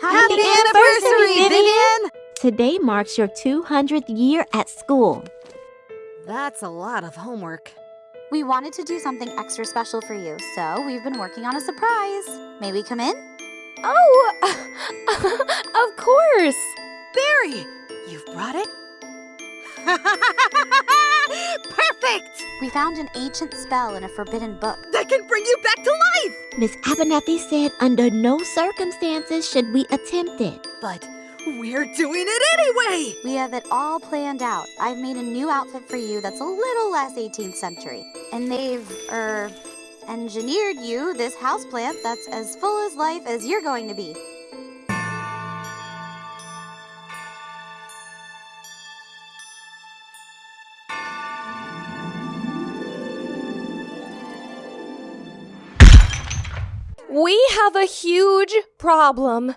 Happy anniversary, Vivian! Today marks your 200th year at school. That's a lot of homework. We wanted to do something extra special for you, so we've been working on a surprise. May we come in? Oh, of course. Barry, you've brought it? Perfect! We found an ancient spell in a forbidden book. That can bring you back to life! Miss Abernathy said under no circumstances should we attempt it. But we're doing it anyway! We have it all planned out. I've made a new outfit for you that's a little less 18th century. And they've, er, engineered you this houseplant that's as full as life as you're going to be. We have a huge problem.